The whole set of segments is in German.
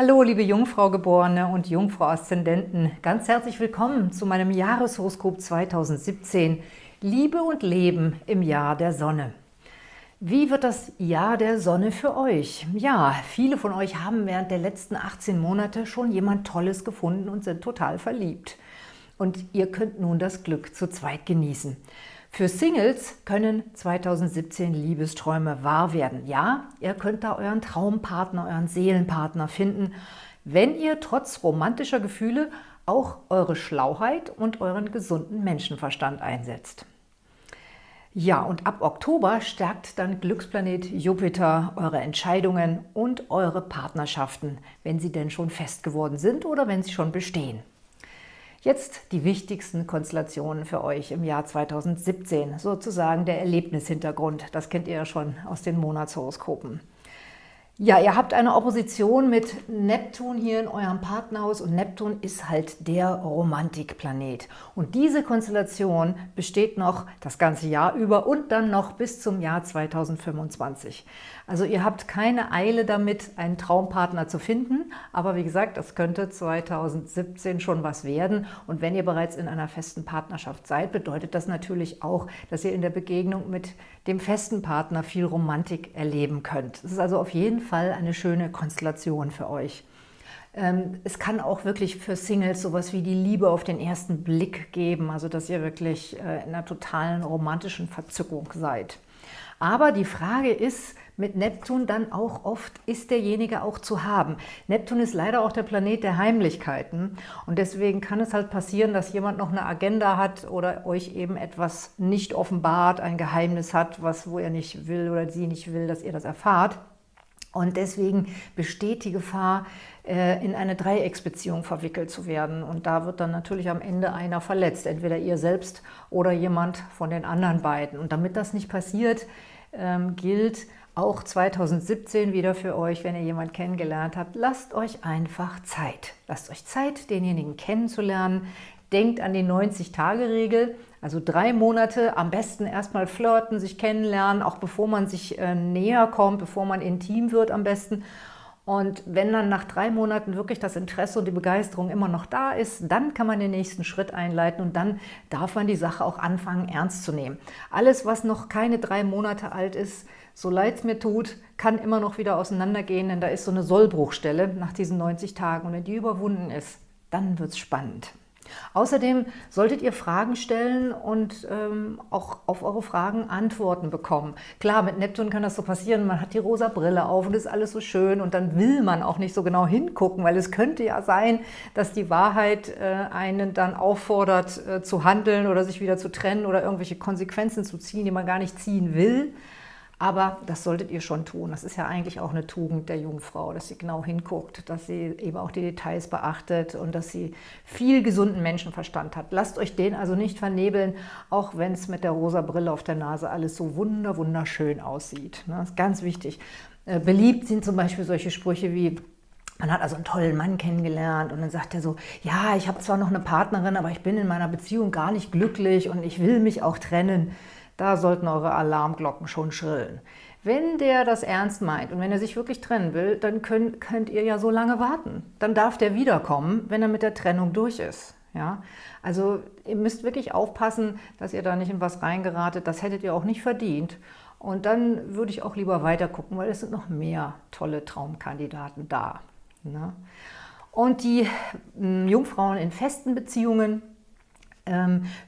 Hallo, liebe Jungfrau-Geborene und Jungfrau-Aszendenten. Ganz herzlich willkommen zu meinem Jahreshoroskop 2017 Liebe und Leben im Jahr der Sonne. Wie wird das Jahr der Sonne für euch? Ja, viele von euch haben während der letzten 18 Monate schon jemand Tolles gefunden und sind total verliebt. Und ihr könnt nun das Glück zu zweit genießen. Für Singles können 2017 Liebesträume wahr werden. Ja, ihr könnt da euren Traumpartner, euren Seelenpartner finden, wenn ihr trotz romantischer Gefühle auch eure Schlauheit und euren gesunden Menschenverstand einsetzt. Ja, und ab Oktober stärkt dann Glücksplanet Jupiter eure Entscheidungen und eure Partnerschaften, wenn sie denn schon fest geworden sind oder wenn sie schon bestehen. Jetzt die wichtigsten Konstellationen für euch im Jahr 2017, sozusagen der Erlebnishintergrund. Das kennt ihr ja schon aus den Monatshoroskopen. Ja, ihr habt eine Opposition mit Neptun hier in eurem Partnerhaus und Neptun ist halt der Romantikplanet. Und diese Konstellation besteht noch das ganze Jahr über und dann noch bis zum Jahr 2025. Also ihr habt keine Eile damit, einen Traumpartner zu finden, aber wie gesagt, das könnte 2017 schon was werden. Und wenn ihr bereits in einer festen Partnerschaft seid, bedeutet das natürlich auch, dass ihr in der Begegnung mit dem festen Partner viel Romantik erleben könnt. Das ist also auf jeden eine schöne Konstellation für euch. Ähm, es kann auch wirklich für Singles sowas wie die Liebe auf den ersten Blick geben, also dass ihr wirklich äh, in einer totalen romantischen Verzückung seid. Aber die Frage ist mit Neptun dann auch oft, ist derjenige auch zu haben? Neptun ist leider auch der Planet der Heimlichkeiten und deswegen kann es halt passieren, dass jemand noch eine Agenda hat oder euch eben etwas nicht offenbart, ein Geheimnis hat, was wo er nicht will oder sie nicht will, dass ihr das erfahrt. Und deswegen besteht die Gefahr, äh, in eine Dreiecksbeziehung verwickelt zu werden. Und da wird dann natürlich am Ende einer verletzt, entweder ihr selbst oder jemand von den anderen beiden. Und damit das nicht passiert, ähm, gilt auch 2017 wieder für euch, wenn ihr jemanden kennengelernt habt, lasst euch einfach Zeit. Lasst euch Zeit, denjenigen kennenzulernen. Denkt an die 90-Tage-Regel, also drei Monate am besten erstmal flirten, sich kennenlernen, auch bevor man sich äh, näher kommt, bevor man intim wird am besten. Und wenn dann nach drei Monaten wirklich das Interesse und die Begeisterung immer noch da ist, dann kann man den nächsten Schritt einleiten und dann darf man die Sache auch anfangen, ernst zu nehmen. Alles, was noch keine drei Monate alt ist, so leid es mir tut, kann immer noch wieder auseinandergehen, denn da ist so eine Sollbruchstelle nach diesen 90 Tagen. Und wenn die überwunden ist, dann wird es spannend. Außerdem solltet ihr Fragen stellen und ähm, auch auf eure Fragen Antworten bekommen. Klar, mit Neptun kann das so passieren, man hat die rosa Brille auf und ist alles so schön und dann will man auch nicht so genau hingucken, weil es könnte ja sein, dass die Wahrheit äh, einen dann auffordert äh, zu handeln oder sich wieder zu trennen oder irgendwelche Konsequenzen zu ziehen, die man gar nicht ziehen will. Aber das solltet ihr schon tun. Das ist ja eigentlich auch eine Tugend der Jungfrau, dass sie genau hinguckt, dass sie eben auch die Details beachtet und dass sie viel gesunden Menschenverstand hat. Lasst euch den also nicht vernebeln, auch wenn es mit der rosa Brille auf der Nase alles so wunder wunderschön aussieht. Ne? Das ist ganz wichtig. Äh, beliebt sind zum Beispiel solche Sprüche wie, man hat also einen tollen Mann kennengelernt und dann sagt er so, ja, ich habe zwar noch eine Partnerin, aber ich bin in meiner Beziehung gar nicht glücklich und ich will mich auch trennen. Da sollten eure Alarmglocken schon schrillen. Wenn der das ernst meint und wenn er sich wirklich trennen will, dann könnt, könnt ihr ja so lange warten. Dann darf der wiederkommen, wenn er mit der Trennung durch ist. Ja? Also ihr müsst wirklich aufpassen, dass ihr da nicht in was reingeratet. Das hättet ihr auch nicht verdient. Und dann würde ich auch lieber weiter gucken, weil es sind noch mehr tolle Traumkandidaten da. Ne? Und die hm, Jungfrauen in festen Beziehungen,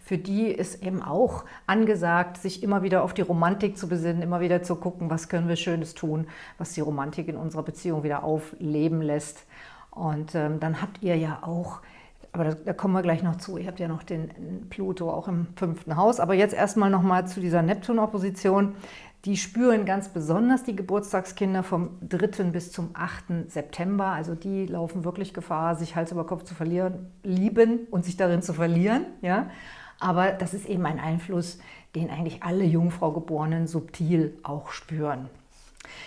für die ist eben auch angesagt, sich immer wieder auf die Romantik zu besinnen, immer wieder zu gucken, was können wir Schönes tun, was die Romantik in unserer Beziehung wieder aufleben lässt. Und ähm, dann habt ihr ja auch, aber da, da, kommen wir gleich noch zu, ihr habt ja noch den Pluto auch im fünften Haus, aber jetzt erstmal nochmal zu dieser Neptun-Opposition. Die spüren ganz besonders die Geburtstagskinder vom 3. bis zum 8. September. Also die laufen wirklich Gefahr, sich Hals über Kopf zu verlieren, lieben und sich darin zu verlieren. Ja? Aber das ist eben ein Einfluss, den eigentlich alle Jungfrau-Geborenen subtil auch spüren.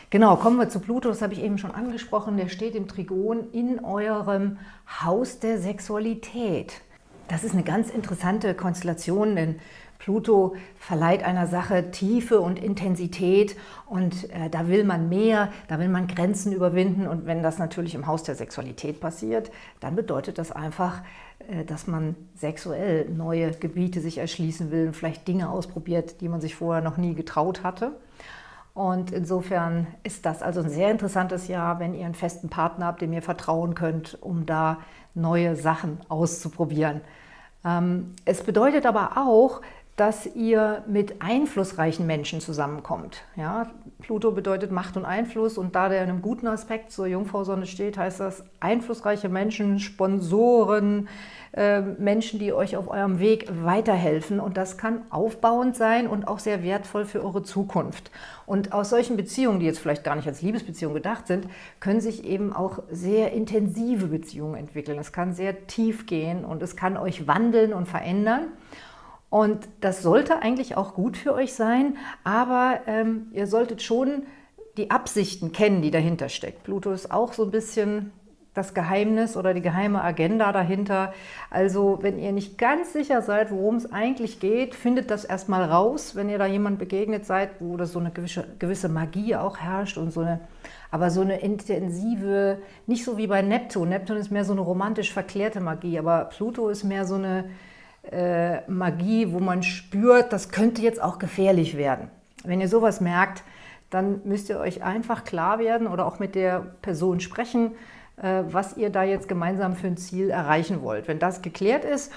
Genau, kommen wir zu Pluto, das habe ich eben schon angesprochen. Der steht im Trigon in eurem Haus der Sexualität. Das ist eine ganz interessante Konstellation, denn Pluto verleiht einer Sache Tiefe und Intensität und äh, da will man mehr, da will man Grenzen überwinden und wenn das natürlich im Haus der Sexualität passiert, dann bedeutet das einfach, äh, dass man sexuell neue Gebiete sich erschließen will und vielleicht Dinge ausprobiert, die man sich vorher noch nie getraut hatte. Und insofern ist das also ein sehr interessantes Jahr, wenn ihr einen festen Partner habt, dem ihr vertrauen könnt, um da neue Sachen auszuprobieren. Ähm, es bedeutet aber auch, dass ihr mit einflussreichen Menschen zusammenkommt. Ja, Pluto bedeutet Macht und Einfluss und da der in einem guten Aspekt zur Jungfrau-Sonne steht, heißt das einflussreiche Menschen, Sponsoren, äh, Menschen, die euch auf eurem Weg weiterhelfen und das kann aufbauend sein und auch sehr wertvoll für eure Zukunft. Und aus solchen Beziehungen, die jetzt vielleicht gar nicht als Liebesbeziehung gedacht sind, können sich eben auch sehr intensive Beziehungen entwickeln. Es kann sehr tief gehen und es kann euch wandeln und verändern. Und das sollte eigentlich auch gut für euch sein, aber ähm, ihr solltet schon die Absichten kennen, die dahinter steckt. Pluto ist auch so ein bisschen das Geheimnis oder die geheime Agenda dahinter. Also wenn ihr nicht ganz sicher seid, worum es eigentlich geht, findet das erstmal raus, wenn ihr da jemand begegnet seid, wo das so eine gewisse, gewisse Magie auch herrscht und so eine, aber so eine intensive, nicht so wie bei Neptun. Neptun ist mehr so eine romantisch verklärte Magie, aber Pluto ist mehr so eine äh, Magie, wo man spürt, das könnte jetzt auch gefährlich werden. Wenn ihr sowas merkt, dann müsst ihr euch einfach klar werden oder auch mit der Person sprechen, äh, was ihr da jetzt gemeinsam für ein Ziel erreichen wollt. Wenn das geklärt ist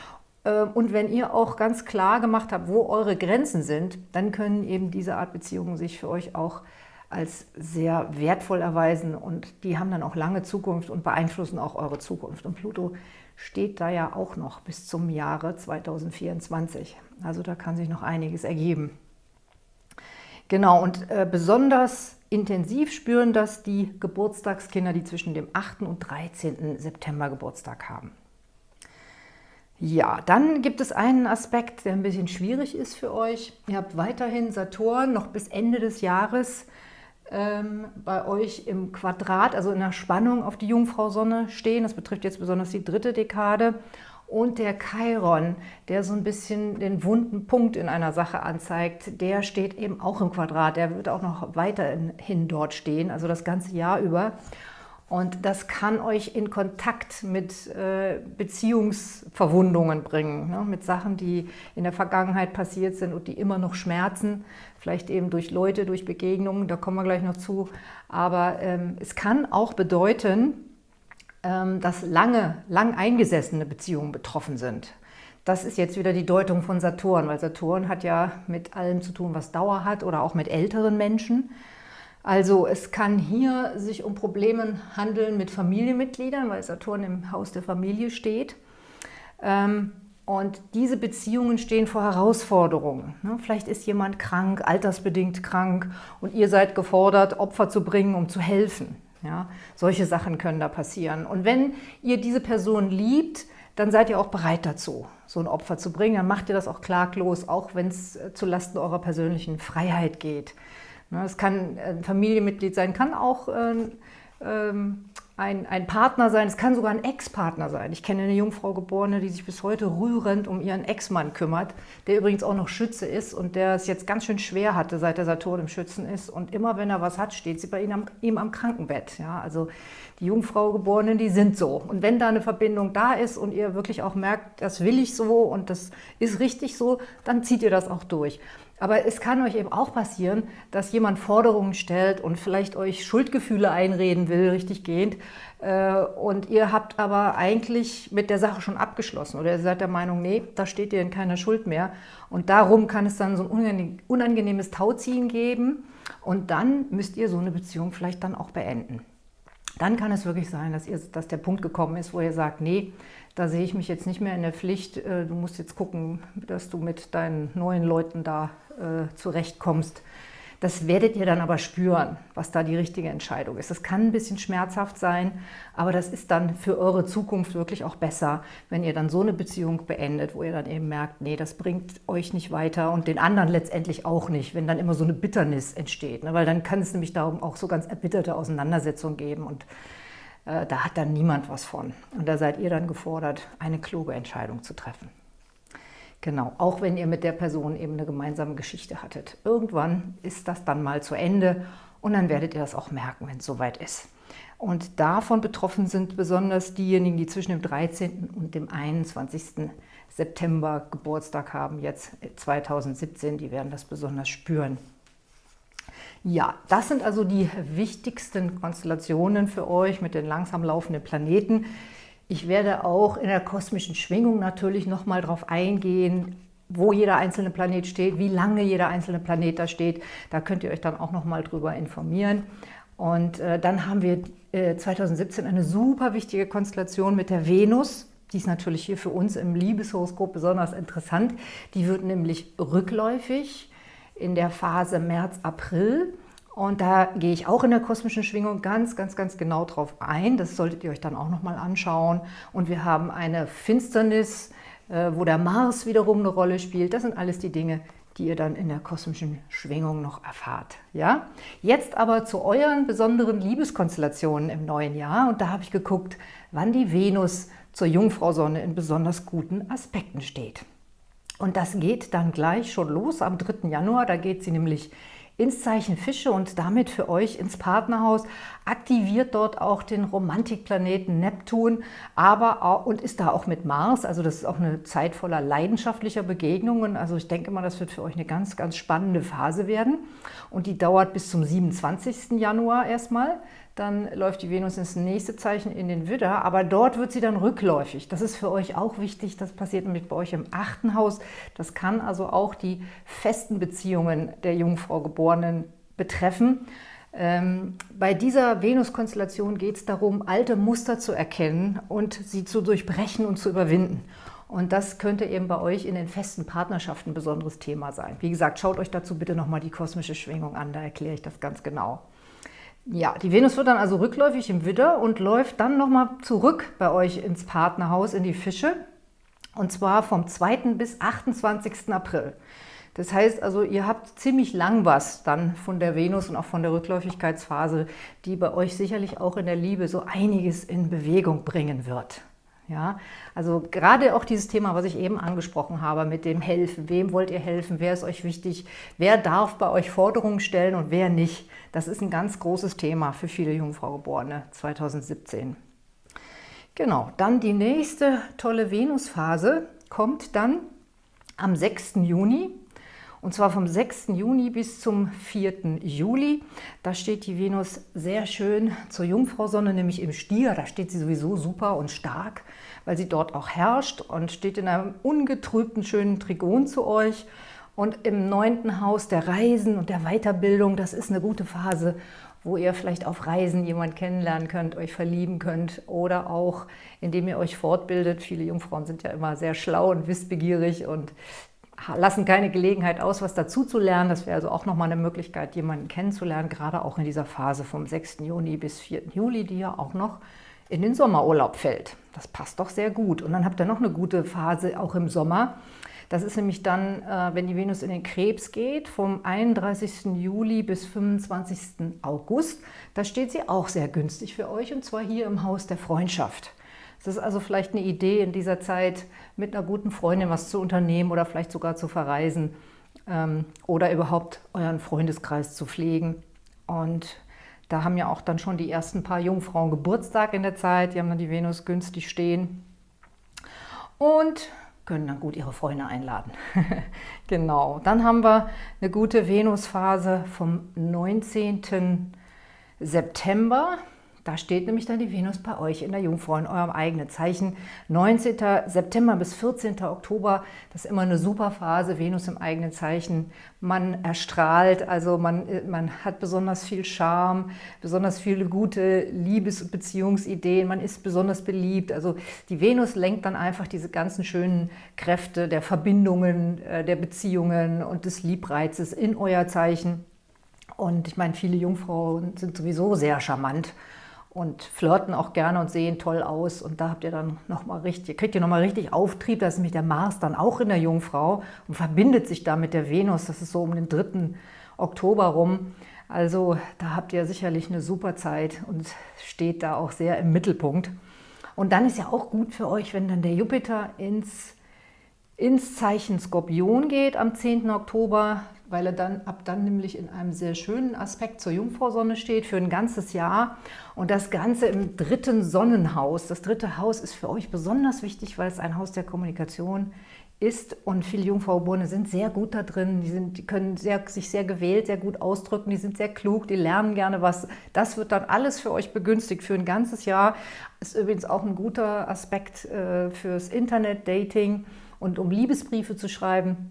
äh, und wenn ihr auch ganz klar gemacht habt, wo eure Grenzen sind, dann können eben diese Art Beziehungen sich für euch auch als sehr wertvoll erweisen und die haben dann auch lange Zukunft und beeinflussen auch eure Zukunft. Und Pluto steht da ja auch noch bis zum Jahre 2024. Also da kann sich noch einiges ergeben. Genau, und äh, besonders intensiv spüren das die Geburtstagskinder, die zwischen dem 8. und 13. September Geburtstag haben. Ja, dann gibt es einen Aspekt, der ein bisschen schwierig ist für euch. Ihr habt weiterhin Saturn noch bis Ende des Jahres ähm, bei euch im Quadrat, also in der Spannung auf die Jungfrau-Sonne stehen. Das betrifft jetzt besonders die dritte Dekade. Und der Chiron, der so ein bisschen den wunden Punkt in einer Sache anzeigt, der steht eben auch im Quadrat. Der wird auch noch weiterhin dort stehen, also das ganze Jahr über. Und das kann euch in Kontakt mit äh, Beziehungsverwundungen bringen, ne? mit Sachen, die in der Vergangenheit passiert sind und die immer noch schmerzen, vielleicht eben durch Leute, durch Begegnungen, da kommen wir gleich noch zu. Aber ähm, es kann auch bedeuten, ähm, dass lange, lang eingesessene Beziehungen betroffen sind. Das ist jetzt wieder die Deutung von Saturn, weil Saturn hat ja mit allem zu tun, was Dauer hat oder auch mit älteren Menschen. Also es kann hier sich um Probleme handeln mit Familienmitgliedern, weil Saturn im Haus der Familie steht. Ähm, und diese Beziehungen stehen vor Herausforderungen. Ne? Vielleicht ist jemand krank, altersbedingt krank und ihr seid gefordert, Opfer zu bringen, um zu helfen. Ja? Solche Sachen können da passieren. Und wenn ihr diese Person liebt, dann seid ihr auch bereit dazu, so ein Opfer zu bringen. Dann macht ihr das auch klaglos, auch wenn es zulasten eurer persönlichen Freiheit geht. Ne, es kann ein Familienmitglied sein, kann auch ähm, ein, ein Partner sein, es kann sogar ein Ex-Partner sein. Ich kenne eine Jungfrau Geborene, die sich bis heute rührend um ihren Ex-Mann kümmert, der übrigens auch noch Schütze ist und der es jetzt ganz schön schwer hatte, seit der Saturn im Schützen ist. Und immer wenn er was hat, steht sie bei ihm am, ihm am Krankenbett. Ja, also die Jungfrau Geborenen, die sind so. Und wenn da eine Verbindung da ist und ihr wirklich auch merkt, das will ich so und das ist richtig so, dann zieht ihr das auch durch. Aber es kann euch eben auch passieren, dass jemand Forderungen stellt und vielleicht euch Schuldgefühle einreden will, richtig gehend. Äh, und ihr habt aber eigentlich mit der Sache schon abgeschlossen oder ihr seid der Meinung, nee, da steht ihr in keiner Schuld mehr. Und darum kann es dann so ein unangenehmes Tauziehen geben und dann müsst ihr so eine Beziehung vielleicht dann auch beenden. Dann kann es wirklich sein, dass, ihr, dass der Punkt gekommen ist, wo ihr sagt, nee, da sehe ich mich jetzt nicht mehr in der Pflicht. Äh, du musst jetzt gucken, dass du mit deinen neuen Leuten da äh, zurechtkommst. Das werdet ihr dann aber spüren, was da die richtige Entscheidung ist. Das kann ein bisschen schmerzhaft sein, aber das ist dann für eure Zukunft wirklich auch besser, wenn ihr dann so eine Beziehung beendet, wo ihr dann eben merkt, nee, das bringt euch nicht weiter und den anderen letztendlich auch nicht, wenn dann immer so eine Bitternis entsteht. Ne? Weil dann kann es nämlich darum auch so ganz erbitterte Auseinandersetzungen geben und äh, da hat dann niemand was von. Und da seid ihr dann gefordert, eine kluge Entscheidung zu treffen. Genau, auch wenn ihr mit der Person eben eine gemeinsame Geschichte hattet. Irgendwann ist das dann mal zu Ende und dann werdet ihr das auch merken, wenn es soweit ist. Und davon betroffen sind besonders diejenigen, die zwischen dem 13. und dem 21. September Geburtstag haben, jetzt 2017, die werden das besonders spüren. Ja, das sind also die wichtigsten Konstellationen für euch mit den langsam laufenden Planeten. Ich werde auch in der kosmischen Schwingung natürlich nochmal darauf eingehen, wo jeder einzelne Planet steht, wie lange jeder einzelne Planet da steht. Da könnt ihr euch dann auch nochmal drüber informieren. Und äh, dann haben wir äh, 2017 eine super wichtige Konstellation mit der Venus. Die ist natürlich hier für uns im Liebeshoroskop besonders interessant. Die wird nämlich rückläufig in der Phase März, April. Und da gehe ich auch in der kosmischen Schwingung ganz, ganz, ganz genau drauf ein. Das solltet ihr euch dann auch nochmal anschauen. Und wir haben eine Finsternis, äh, wo der Mars wiederum eine Rolle spielt. Das sind alles die Dinge, die ihr dann in der kosmischen Schwingung noch erfahrt. Ja? Jetzt aber zu euren besonderen Liebeskonstellationen im neuen Jahr. Und da habe ich geguckt, wann die Venus zur Jungfrau-Sonne in besonders guten Aspekten steht. Und das geht dann gleich schon los am 3. Januar. Da geht sie nämlich ins Zeichen Fische und damit für euch ins Partnerhaus, aktiviert dort auch den Romantikplaneten Neptun, aber auch, und ist da auch mit Mars, also das ist auch eine Zeit voller leidenschaftlicher Begegnungen, also ich denke mal, das wird für euch eine ganz, ganz spannende Phase werden. Und die dauert bis zum 27. Januar erstmal, dann läuft die Venus ins nächste Zeichen in den Widder, aber dort wird sie dann rückläufig. Das ist für euch auch wichtig, das passiert nämlich bei euch im achten Haus. Das kann also auch die festen Beziehungen der Jungfrau Geborenen betreffen. Ähm, bei dieser Venus-Konstellation geht es darum, alte Muster zu erkennen und sie zu durchbrechen und zu überwinden. Und das könnte eben bei euch in den festen Partnerschaften ein besonderes Thema sein. Wie gesagt, schaut euch dazu bitte nochmal die kosmische Schwingung an, da erkläre ich das ganz genau. Ja, die Venus wird dann also rückläufig im Widder und läuft dann nochmal zurück bei euch ins Partnerhaus, in die Fische. Und zwar vom 2. bis 28. April. Das heißt also, ihr habt ziemlich lang was dann von der Venus und auch von der Rückläufigkeitsphase, die bei euch sicherlich auch in der Liebe so einiges in Bewegung bringen wird. Ja, also gerade auch dieses Thema, was ich eben angesprochen habe, mit dem Helfen. Wem wollt ihr helfen? Wer ist euch wichtig? Wer darf bei euch Forderungen stellen und wer nicht? Das ist ein ganz großes Thema für viele Jungfraugeborene 2017. Genau, dann die nächste tolle Venusphase kommt dann am 6. Juni und zwar vom 6. Juni bis zum 4. Juli. Da steht die Venus sehr schön zur Jungfrau-Sonne, nämlich im Stier. Da steht sie sowieso super und stark, weil sie dort auch herrscht und steht in einem ungetrübten, schönen Trigon zu euch. Und im neunten Haus der Reisen und der Weiterbildung, das ist eine gute Phase, wo ihr vielleicht auf Reisen jemanden kennenlernen könnt, euch verlieben könnt oder auch, indem ihr euch fortbildet. Viele Jungfrauen sind ja immer sehr schlau und wissbegierig und lassen keine Gelegenheit aus, was dazu zu lernen. Das wäre also auch nochmal eine Möglichkeit, jemanden kennenzulernen, gerade auch in dieser Phase vom 6. Juni bis 4. Juli, die ja auch noch in den Sommerurlaub fällt. Das passt doch sehr gut. Und dann habt ihr noch eine gute Phase auch im Sommer. Das ist nämlich dann, äh, wenn die Venus in den Krebs geht, vom 31. Juli bis 25. August. Da steht sie auch sehr günstig für euch und zwar hier im Haus der Freundschaft. Es ist also vielleicht eine Idee in dieser Zeit, mit einer guten Freundin was zu unternehmen oder vielleicht sogar zu verreisen ähm, oder überhaupt euren Freundeskreis zu pflegen. Und da haben ja auch dann schon die ersten paar Jungfrauen Geburtstag in der Zeit. Die haben dann die Venus günstig stehen und können dann gut ihre Freunde einladen. genau, dann haben wir eine gute Venusphase vom 19. September da steht nämlich dann die Venus bei euch in der Jungfrau, in eurem eigenen Zeichen. 19. September bis 14. Oktober, das ist immer eine super Phase, Venus im eigenen Zeichen. Man erstrahlt, also man, man hat besonders viel Charme, besonders viele gute Liebes- und Beziehungsideen, man ist besonders beliebt. Also die Venus lenkt dann einfach diese ganzen schönen Kräfte der Verbindungen, äh, der Beziehungen und des Liebreizes in euer Zeichen. Und ich meine, viele Jungfrauen sind sowieso sehr charmant und flirten auch gerne und sehen toll aus. Und da habt ihr dann nochmal richtig, kriegt ihr nochmal richtig Auftrieb. Da ist nämlich der Mars dann auch in der Jungfrau und verbindet sich da mit der Venus. Das ist so um den 3. Oktober rum. Also da habt ihr sicherlich eine super Zeit und steht da auch sehr im Mittelpunkt. Und dann ist ja auch gut für euch, wenn dann der Jupiter ins ins Zeichen Skorpion geht am 10. Oktober, weil er dann ab dann nämlich in einem sehr schönen Aspekt zur Jungfrausonne steht für ein ganzes Jahr und das Ganze im dritten Sonnenhaus. Das dritte Haus ist für euch besonders wichtig, weil es ein Haus der Kommunikation ist und viele Jungfraugeborene sind sehr gut da drin, die, sind, die können sehr, sich sehr gewählt, sehr gut ausdrücken, die sind sehr klug, die lernen gerne was. Das wird dann alles für euch begünstigt für ein ganzes Jahr. Ist übrigens auch ein guter Aspekt äh, fürs Internet-Dating und um Liebesbriefe zu schreiben.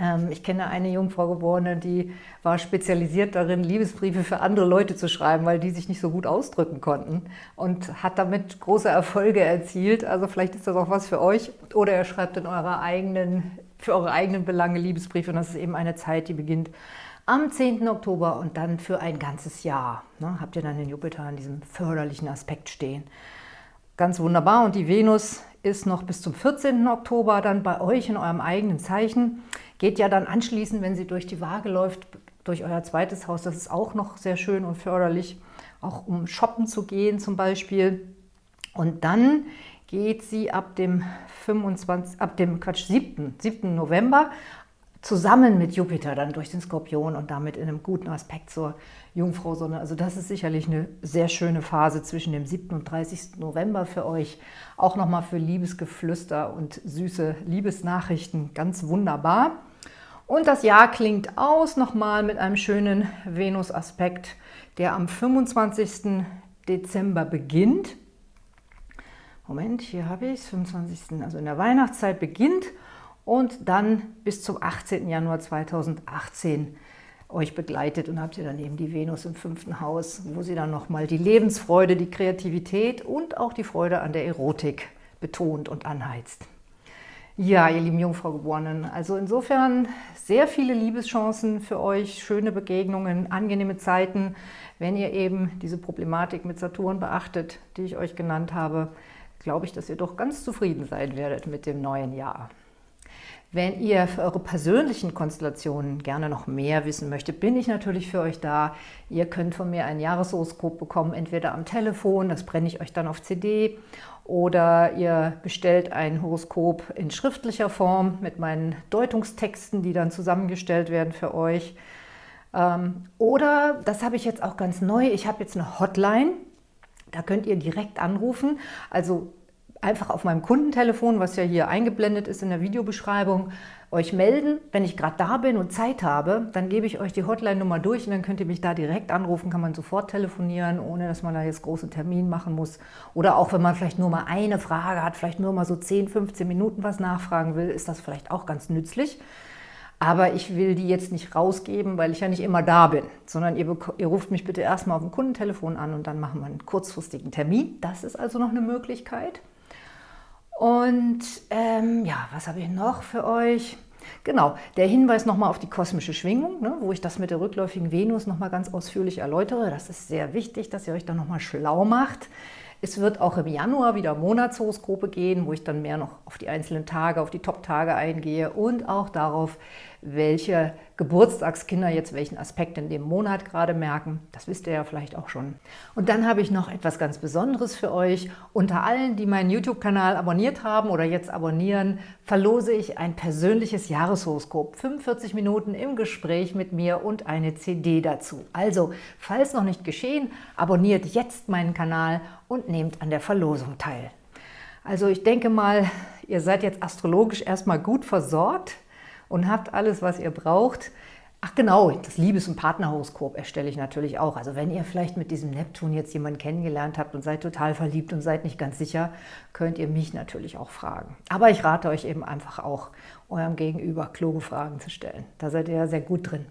Ähm, ich kenne eine Jungfrau Geborene, die war spezialisiert darin, Liebesbriefe für andere Leute zu schreiben, weil die sich nicht so gut ausdrücken konnten und hat damit große Erfolge erzielt. Also vielleicht ist das auch was für euch. Oder ihr schreibt in eurer eigenen, für eure eigenen Belange Liebesbriefe und das ist eben eine Zeit, die beginnt am 10. Oktober und dann für ein ganzes Jahr. Ne, habt ihr dann den Jupiter in diesem förderlichen Aspekt stehen. Ganz wunderbar und die Venus ist noch bis zum 14. Oktober dann bei euch in eurem eigenen Zeichen. Geht ja dann anschließend, wenn sie durch die Waage läuft, durch euer zweites Haus. Das ist auch noch sehr schön und förderlich, auch um shoppen zu gehen zum Beispiel. Und dann geht sie ab dem 25, ab dem Quatsch, 7. 7. November zusammen mit Jupiter dann durch den Skorpion und damit in einem guten Aspekt zur Jungfrau-Sonne. Also das ist sicherlich eine sehr schöne Phase zwischen dem 7. und 30. November für euch. Auch nochmal für Liebesgeflüster und süße Liebesnachrichten ganz wunderbar. Und das Jahr klingt aus nochmal mit einem schönen Venus-Aspekt, der am 25. Dezember beginnt. Moment, hier habe ich es, 25. also in der Weihnachtszeit beginnt und dann bis zum 18. Januar 2018 euch begleitet und habt ihr dann eben die Venus im fünften Haus, wo sie dann nochmal die Lebensfreude, die Kreativität und auch die Freude an der Erotik betont und anheizt. Ja, ihr lieben Jungfraugeborenen, also insofern sehr viele Liebeschancen für euch, schöne Begegnungen, angenehme Zeiten, wenn ihr eben diese Problematik mit Saturn beachtet, die ich euch genannt habe, glaube ich, dass ihr doch ganz zufrieden sein werdet mit dem neuen Jahr. Wenn ihr für eure persönlichen Konstellationen gerne noch mehr wissen möchtet, bin ich natürlich für euch da. Ihr könnt von mir ein Jahreshoroskop bekommen, entweder am Telefon, das brenne ich euch dann auf CD, oder ihr bestellt ein Horoskop in schriftlicher Form mit meinen Deutungstexten, die dann zusammengestellt werden für euch. Ähm, oder, das habe ich jetzt auch ganz neu, ich habe jetzt eine Hotline, da könnt ihr direkt anrufen. Also einfach auf meinem Kundentelefon, was ja hier eingeblendet ist in der Videobeschreibung, euch melden. Wenn ich gerade da bin und Zeit habe, dann gebe ich euch die Hotline-Nummer durch und dann könnt ihr mich da direkt anrufen, kann man sofort telefonieren, ohne dass man da jetzt großen Termin machen muss. Oder auch wenn man vielleicht nur mal eine Frage hat, vielleicht nur mal so 10, 15 Minuten was nachfragen will, ist das vielleicht auch ganz nützlich. Aber ich will die jetzt nicht rausgeben, weil ich ja nicht immer da bin, sondern ihr, ihr ruft mich bitte erstmal auf dem Kundentelefon an und dann machen wir einen kurzfristigen Termin. Das ist also noch eine Möglichkeit. Und ähm, ja, was habe ich noch für euch? Genau, der Hinweis nochmal auf die kosmische Schwingung, ne, wo ich das mit der rückläufigen Venus nochmal ganz ausführlich erläutere. Das ist sehr wichtig, dass ihr euch da nochmal schlau macht. Es wird auch im Januar wieder Monatshoroskope gehen, wo ich dann mehr noch auf die einzelnen Tage, auf die Top-Tage eingehe und auch darauf, welche Geburtstagskinder jetzt welchen Aspekt in dem Monat gerade merken. Das wisst ihr ja vielleicht auch schon. Und dann habe ich noch etwas ganz Besonderes für euch. Unter allen, die meinen YouTube-Kanal abonniert haben oder jetzt abonnieren, verlose ich ein persönliches Jahreshoroskop. 45 Minuten im Gespräch mit mir und eine CD dazu. Also, falls noch nicht geschehen, abonniert jetzt meinen Kanal und nehmt an der Verlosung teil. Also ich denke mal, ihr seid jetzt astrologisch erstmal gut versorgt und habt alles, was ihr braucht. Ach genau, das Liebes- und Partnerhoroskop erstelle ich natürlich auch. Also wenn ihr vielleicht mit diesem Neptun jetzt jemanden kennengelernt habt und seid total verliebt und seid nicht ganz sicher, könnt ihr mich natürlich auch fragen. Aber ich rate euch eben einfach auch, eurem Gegenüber kluge Fragen zu stellen. Da seid ihr ja sehr gut drin.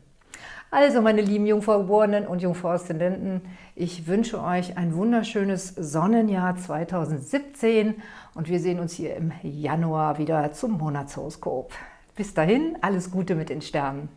Also meine lieben Jungfraugeborenen und Jungfrau-Aszendenten, ich wünsche euch ein wunderschönes Sonnenjahr 2017 und wir sehen uns hier im Januar wieder zum Monatshoroskop. Bis dahin, alles Gute mit den Sternen.